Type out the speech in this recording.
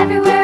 everywhere.